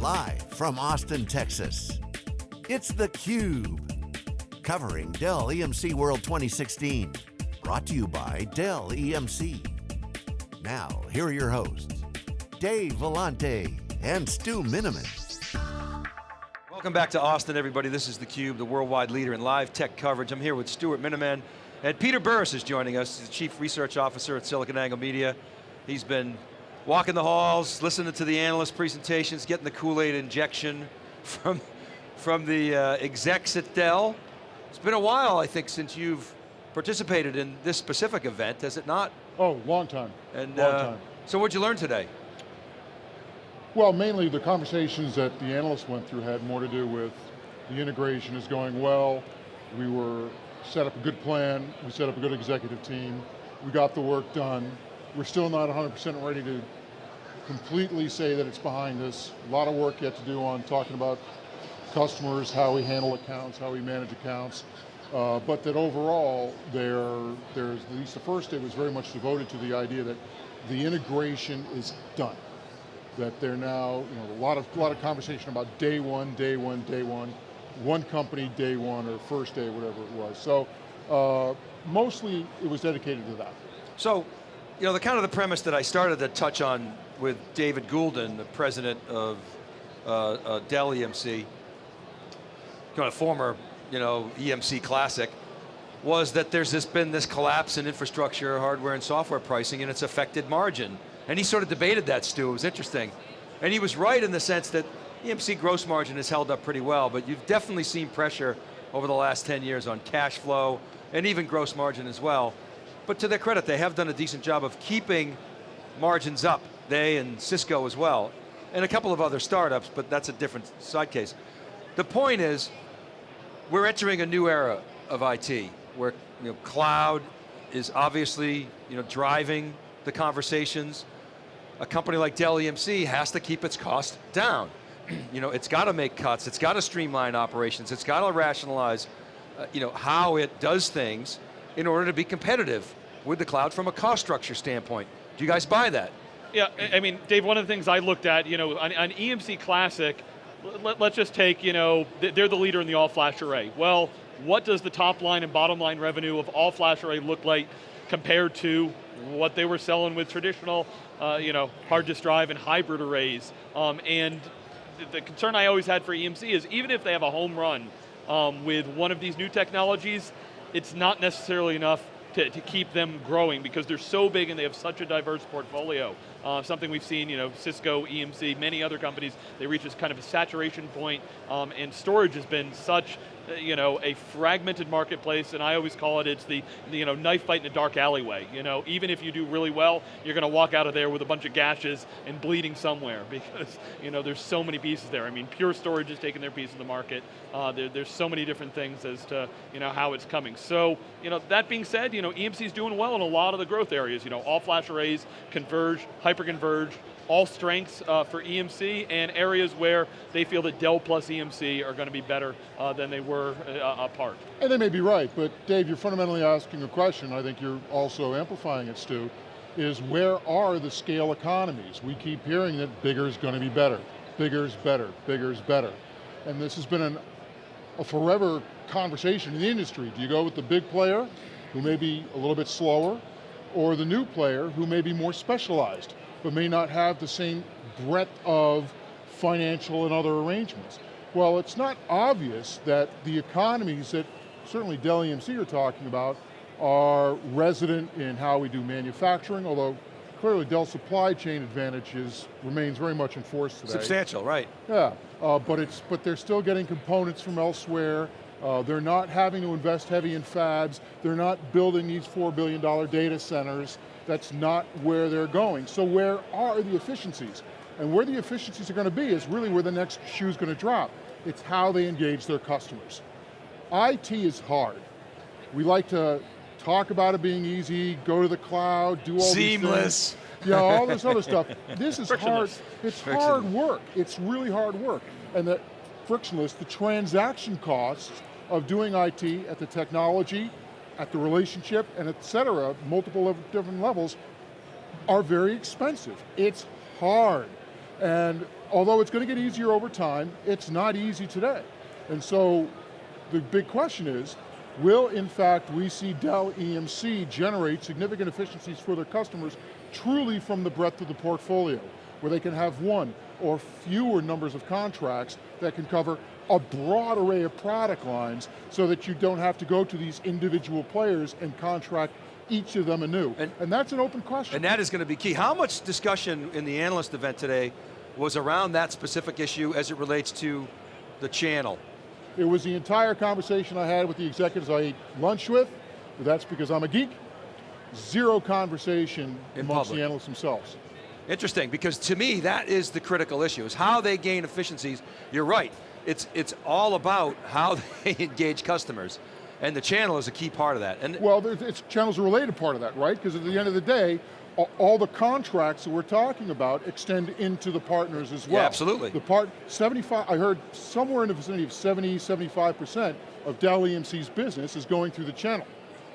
Live from Austin, Texas, it's theCUBE. Covering Dell EMC World 2016. Brought to you by Dell EMC. Now, here are your hosts, Dave Vellante and Stu Miniman. Welcome back to Austin, everybody. This is theCUBE, the worldwide leader in live tech coverage. I'm here with Stuart Miniman, and Peter Burris is joining us. The Chief Research Officer at SiliconANGLE Media. He's been walking the halls, listening to the analyst presentations, getting the Kool-Aid injection from, from the uh, execs at Dell. It's been a while, I think, since you've participated in this specific event, has it not? Oh, long time, And, long uh, time. So what'd you learn today? Well, mainly the conversations that the analysts went through had more to do with the integration is going well, we were set up a good plan, we set up a good executive team, we got the work done. We're still not 100% ready to completely say that it's behind us. A lot of work yet to do on talking about customers, how we handle accounts, how we manage accounts. Uh, but that overall, there, there's, at least the first day was very much devoted to the idea that the integration is done. That they're now, you know, a lot of, a lot of conversation about day one, day one, day one, one company, day one, or first day, whatever it was. So, uh, mostly it was dedicated to that. So, you know, the kind of the premise that I started to touch on with David Goulden, the president of uh, uh, Dell EMC, kind of former, you know, EMC classic, was that there's this, been this collapse in infrastructure, hardware and software pricing and it's affected margin. And he sort of debated that, Stu, it was interesting. And he was right in the sense that EMC gross margin has held up pretty well, but you've definitely seen pressure over the last 10 years on cash flow and even gross margin as well. But to their credit, they have done a decent job of keeping margins up, they and Cisco as well, and a couple of other startups, but that's a different side case. The point is, we're entering a new era of IT, where you know, cloud is obviously you know, driving the conversations. A company like Dell EMC has to keep its cost down. you know, it's got to make cuts, it's got to streamline operations, it's got to rationalize uh, you know, how it does things in order to be competitive with the cloud from a cost structure standpoint. Do you guys buy that? Yeah, I mean, Dave, one of the things I looked at, you know, on, on EMC Classic, let, us just take, you know, they're the leader in the all-flash array. Well, what does the top line and bottom line revenue of all-flash array look like compared to what they were selling with traditional, uh, you know, hard disk drive and hybrid arrays? Um, and the, the concern I always had for EMC is even if they have a home run um, with one of these new technologies, it's not necessarily enough to, to, keep them growing because they're so big and they have such a diverse portfolio. Uh, something we've seen, you know, Cisco, EMC, many other companies, they reach this kind of a saturation point, um, and storage has been such uh, you know, a fragmented marketplace, and I always call it, it's the, you know, knife fight in a dark alleyway. You know, even if you do really well, you're going to walk out of there with a bunch of gashes and bleeding somewhere because, you know, there's so many pieces there. I mean, Pure Storage has taken their piece of the market. Uh, there, there's so many different things as to, you know, how it's coming. So, you know, that being said, you know, EMC's doing well in a lot of the growth areas. You know, all flash arrays, converge, hyper-converge, all strengths uh, for EMC and areas where they feel that Dell plus EMC are going to be better uh, than they were uh, apart. And they may be right, but Dave, you're fundamentally asking a question, I think you're also amplifying it, Stu, is where are the scale economies? We keep hearing that bigger is going to be better, bigger is better, bigger is better. And this has been an, a forever conversation in the industry. Do you go with the big player, who may be a little bit slower, or the new player who may be more specialized? But may not have the same breadth of financial and other arrangements. Well, it's not obvious that the economies that certainly Dell EMC are talking about are resident in how we do manufacturing, although clearly Dell's supply chain advantages remains very much in force today. Substantial, right. Yeah, uh, but, it's, but they're still getting components from elsewhere, uh, they're not having to invest heavy in fabs, they're not building these $4 billion data centers, that's not where they're going. So where are the efficiencies? And where the efficiencies are going to be is really where the next shoe is going to drop. It's how they engage their customers. IT is hard. We like to talk about it being easy, go to the cloud, do all Seamless. Yeah, all this other stuff. This is hard, it's hard work. It's really hard work. And the frictionless, the transaction costs of doing IT at the technology at the relationship and et cetera, multiple different levels, are very expensive. It's hard. And although it's going to get easier over time, it's not easy today. And so the big question is, will in fact we see Dell EMC generate significant efficiencies for their customers truly from the breadth of the portfolio, where they can have one or fewer numbers of contracts that can cover a broad array of product lines so that you don't have to go to these individual players and contract each of them anew. And- And, that's an open question. And that is going to be key. How much discussion in the analyst event today was around that specific issue as it relates to the channel? It was the entire conversation I had with the executives I ate lunch with, that's because I'm a geek. Zero conversation In amongst public. the analysts themselves. Interesting, because to me, that is the critical issue, is how they gain efficiencies. You're right, it's, it's all about how they engage customers. And the channel is a key part of that. And Well, it's channels a related part of that, right? Because at the end of the day, all the contracts that we're talking about extend into the partners as well. absolutely. The part, 75, I heard somewhere in the vicinity of 70, 75% of Dell EMC's business is going through the channel.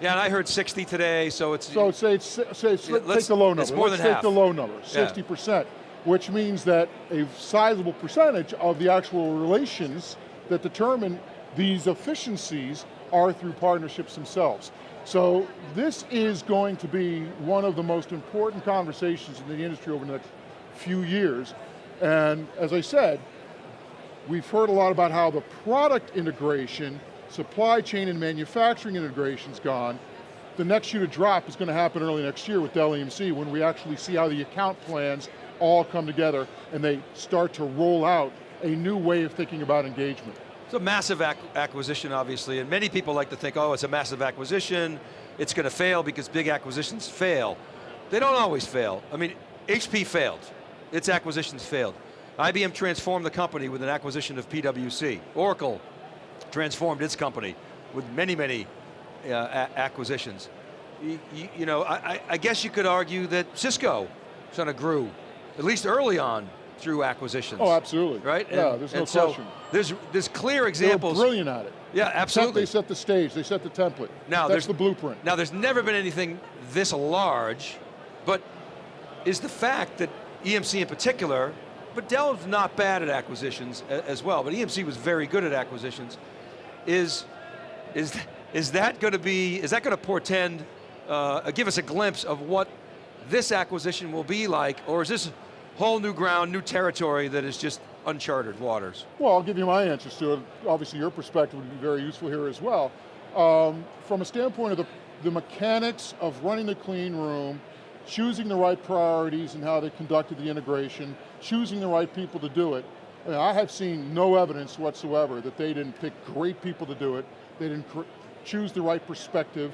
Yeah, and I heard 60 today, so it's, So say, it's, say, Yeah, take the low number. it's more Let's than take half. the low number, 60%, which means that a sizable percentage of the actual relations that determine these efficiencies are through partnerships themselves. So this is going to be one of the most important conversations in the industry over the next few years. And as I said, we've heard a lot about how the product integration, supply chain and manufacturing integration's gone. The next shoe to drop is going to happen early next year with Dell EMC when we actually see how the account plans all come together and they start to roll out a new way of thinking about engagement. It's a massive ac acquisition, obviously, and many people like to think, oh, it's a massive acquisition, it's going to fail because big acquisitions fail. They don't always fail. I mean, HP failed. Its acquisitions failed. IBM transformed the company with an acquisition of PwC. Oracle transformed its company with many, many uh, acquisitions. You, you, you know, I, I- I guess you could argue that Cisco sort of grew, at least early on, through acquisitions. Oh, absolutely. Right? Yeah, And- there's no so question. There's, there's clear They're examples. brilliant at it. Yeah, Except absolutely. They set the stage, they set the template. Now, That's there's- the blueprint. Now, there's never been anything this large, but is the fact that EMC in particular, but Dell's not bad at acquisitions as well, but EMC was very good at acquisitions, is, is, is that going to be, is that going to portend, uh, give us a glimpse of what this acquisition will be like, or is this whole new ground, new territory that is just uncharted waters? Well, I'll give you my answers to it. Obviously, your perspective would be very useful here as well. Um, from a standpoint of the, the mechanics of running the clean room, choosing the right priorities and how they conducted the integration, choosing the right people to do it, I, mean, I have seen no evidence whatsoever that they didn't pick great people to do it, they didn't choose the right perspective,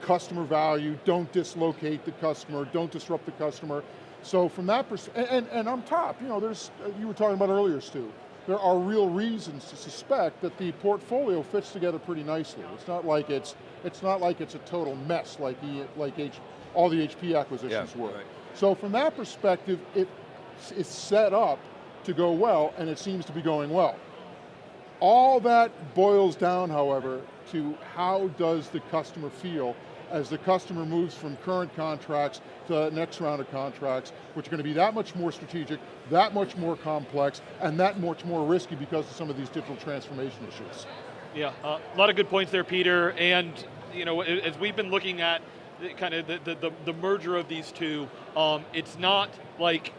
customer value, don't dislocate the customer, don't disrupt the customer. So from that perspective, and, and on top, you know, there's, uh, you were talking about earlier, Stu, there are real reasons to suspect that the portfolio fits together pretty nicely. It's not like it's, it's not like it's a total mess like, e, like H, all the HP acquisitions Yeah, were. right. So from that perspective, it, it's set up to go well, and it seems to be going well. All that boils down, however, to how does the customer feel as the customer moves from current contracts to the next round of contracts, which are going to be that much more strategic, that much more complex, and that much more risky because of some of these digital transformation issues. Yeah, uh, a lot of good points there, Peter. And you know, as we've been looking at kind of the, the, the, the merger of these two, um, it's not like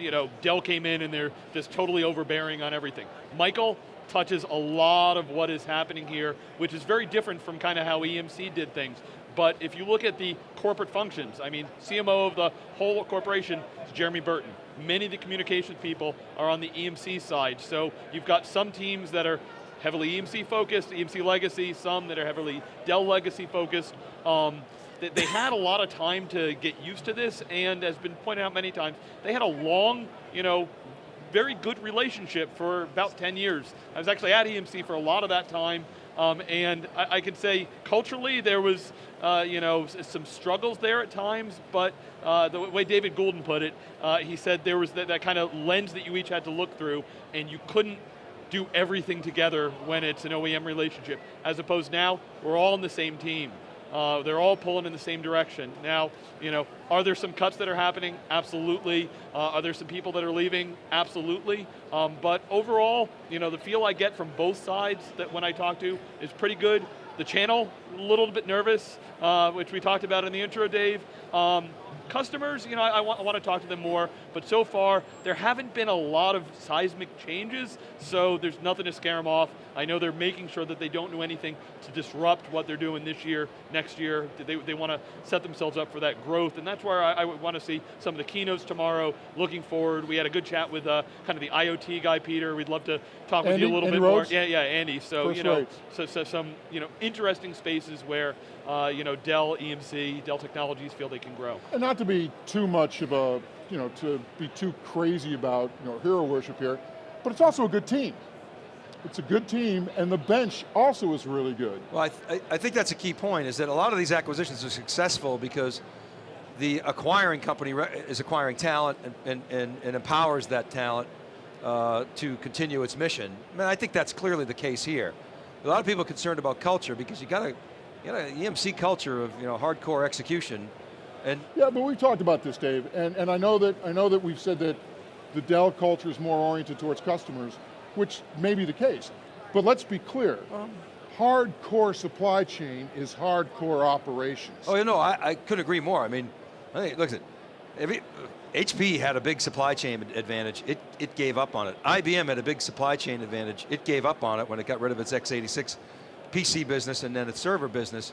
you know Dell came in and they're just totally overbearing on everything. Michael touches a lot of what is happening here, which is very different from kind of how EMC did things. But if you look at the corporate functions, I mean, CMO of the whole corporation is Jeremy Burton. Many of the communications people are on the EMC side. So you've got some teams that are heavily EMC focused, EMC legacy, some that are heavily Dell legacy focused. Um, they, had a lot of time to get used to this, and as been pointed out many times, they had a long, you know, very good relationship for about 10 years. I was actually at EMC for a lot of that time, um, and I, I could say culturally there was, uh, you know, some struggles there at times, but uh, the way David Goulden put it, uh, he said there was that, that kind of lens that you each had to look through, and you couldn't do everything together when it's an OEM relationship, as opposed now, we're all on the same team. Uh, they're all pulling in the same direction. Now, you know, are there some cuts that are happening? Absolutely. Uh, are there some people that are leaving? Absolutely. Um, but overall, you know, the feel I get from both sides that when I talk to is pretty good. The channel, a little bit nervous, uh, which we talked about in the intro, Dave. Um, Customers, you know, I, I, want, I, want, to talk to them more, but so far, there haven't been a lot of seismic changes, so there's nothing to scare them off. I know they're making sure that they don't do anything to disrupt what they're doing this year, next year. They, they want to set themselves up for that growth, and that's where I, I want to see some of the keynotes tomorrow, looking forward. We had a good chat with uh, kind of the IoT guy, Peter. We'd love to talk Andy, with you a little Andy bit Rhodes? more. Yeah, yeah, Andy. So, First you know, so, so some you know, interesting spaces where uh, you know, Dell, EMC, Dell Technologies feel they can grow. And not to be too much of a, you know, to be too crazy about, you know, hero worship here, but it's also a good team. It's a good team, and the bench also is really good. Well, I, th I think that's a key point, is that a lot of these acquisitions are successful because the acquiring company is acquiring talent and, and, and, and empowers that talent uh, to continue its mission. I, mean, I think that's clearly the case here. A lot of people are concerned about culture because you got to, you know, EMC culture of you know hardcore execution, and Yeah, but we've talked about this, Dave, and, and I know that I know that we've said that the Dell culture is more oriented towards customers, which may be the case. But let's be clear, hardcore supply chain is hardcore operations. oh you know I, I couldn't agree more. I mean, I think look at every, uh, HP had a big supply chain advantage. It it gave up on it. IBM had a big supply chain advantage. It gave up on it when it got rid of its x86 PC business and then its server business.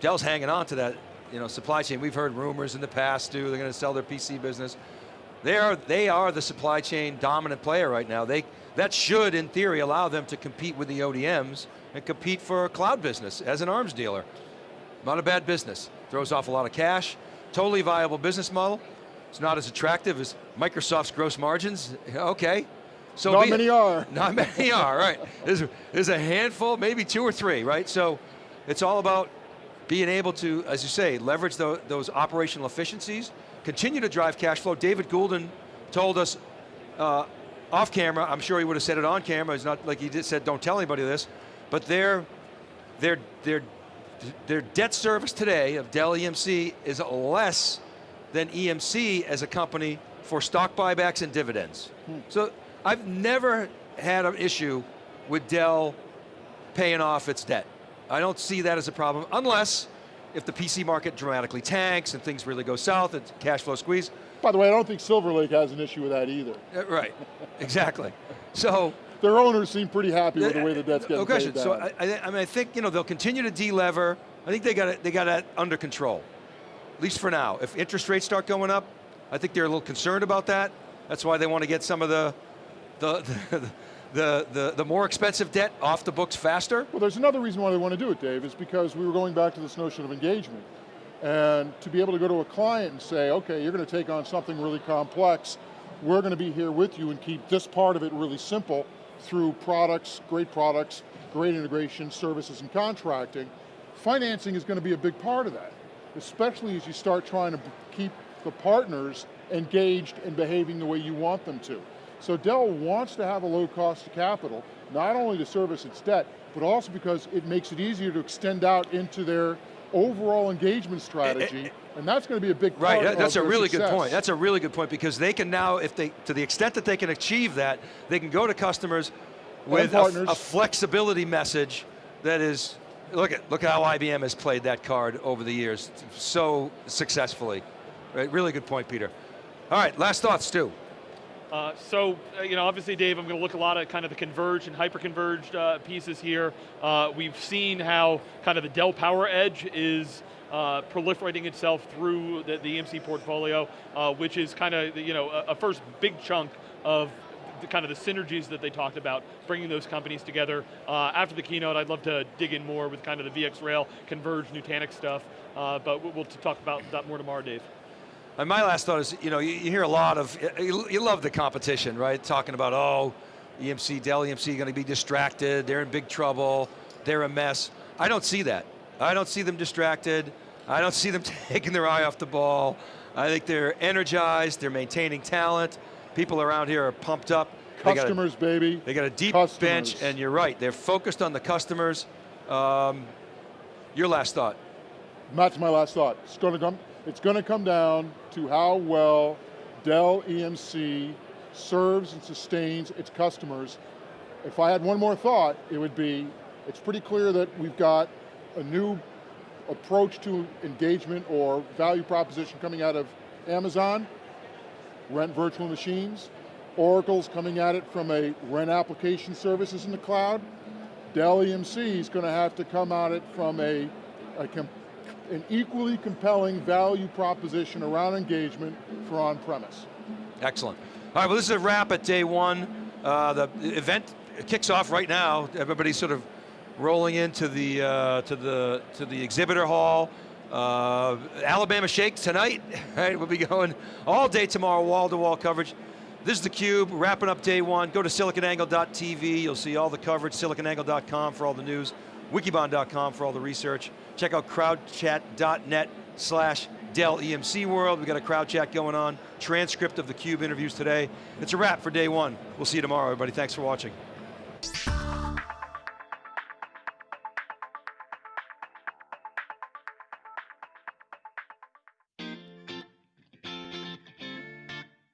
Dell's hanging on to that you know, supply chain. We've heard rumors in the past too, they're going to sell their PC business. They are, they are the supply chain dominant player right now. They, that should, in theory, allow them to compete with the ODMs and compete for a cloud business as an arms dealer. Not a bad business. Throws off a lot of cash. Totally viable business model. It's not as attractive as Microsoft's gross margins. Okay. So Not be many are. Not many are, right. There's, there's a handful, maybe two or three, right? So it's all about being able to, as you say, leverage the, those operational efficiencies, continue to drive cash flow. David Goulden told us uh, off camera, I'm sure he would have said it on camera, it's not like he just said don't tell anybody this, but their, their, their, their debt service today of Dell EMC is less than EMC as a company for stock buybacks and dividends. So I've never had an issue with Dell paying off its debt. I don't see that as a problem, unless if the PC market dramatically tanks and things really go south, it's cash flow squeeze. By the way, I don't think Silver Lake has an issue with that either. Uh, Right, exactly. So, Their owners seem pretty happy with the way the debt's getting no question. paid So. I, I, I mean, I think you know they'll continue to delever. I think they got it. They got it under control, at least for now. If interest rates start going up, I think they're a little concerned about that. That's why they want to get some of the, the, the, the, the, more expensive debt off the books faster. Well, there's another reason why they want to do it, Dave, is because we were going back to this notion of engagement. And to be able to go to a client and say, okay, you're going to take on something really complex, we're going to be here with you and keep this part of it really simple through products, great products, great integration, services, and contracting. Financing is going to be a big part of that, especially as you start trying to keep the partners engaged and behaving the way you want them to. So Dell wants to have a low cost of capital, not only to service its debt, but also because it makes it easier to extend out into their overall engagement strategy, and that's going to be a big part Right, that- that's a really good point. That's a really good point because they can now, if they, to the extent that they can achieve that, they can go to customers with a, a flexibility message that is, look at look how IBM has played that card over the years so successfully. Right, really good point, Peter. All right, last thoughts, Stu. Uh, so, uh, you know, obviously, Dave, I'm going to look a lot at kind of the converged and hyper-converged uh, pieces here. Uh, we've seen how kind of the Dell Power Edge is uh, proliferating itself through the, the EMC portfolio, uh, which is kind of, you know, a, a first big chunk of the kind of the synergies that they talked about, bringing those companies together. Uh, after the keynote, I'd love to dig in more with kind of the VxRail, converged Nutanix stuff, uh, but we'll, we'll talk about that more tomorrow, Dave. And my last thought is, you know, you, you hear a lot of, you, you love the competition, right? Talking about, oh, EMC, Dell EMC going to be distracted, they're in big trouble, they're a mess. I don't see that. I don't see them distracted. I don't see them taking their eye off the ball. I think they're energized, they're maintaining talent. People around here are pumped up. They a- Customers, baby. they got a deep Customers. bench, and you're right, they're focused on the customers. Um, your last thought. That's my last thought. It's going to come. It's going to come down to how well Dell EMC serves and sustains its customers. If I had one more thought, it would be, it's pretty clear that we've got a new approach to engagement or value proposition coming out of Amazon, rent virtual machines. Oracle's coming at it from a rent application services in the cloud. Dell EMC is going to have to come at it from a, a an equally compelling value proposition around engagement for on-premise. Excellent. All right, well this is a wrap at day one. Uh, the event kicks off right now. Everybody's sort of rolling into the uh, to the to the exhibitor hall. Uh, Alabama Shake tonight, right? We'll be going all day tomorrow, wall-to-wall -wall coverage. This is theCUBE, wrapping up day one. Go to siliconangle.tv, you'll see all the coverage, siliconangle.com for all the news, wikibon.com for all the research. Check out crowdchat.net slash Dell EMC World. We got a crowd chat going on, transcript of the CUBE interviews today. It's a wrap for day one. We'll see you tomorrow, everybody. Thanks for watching.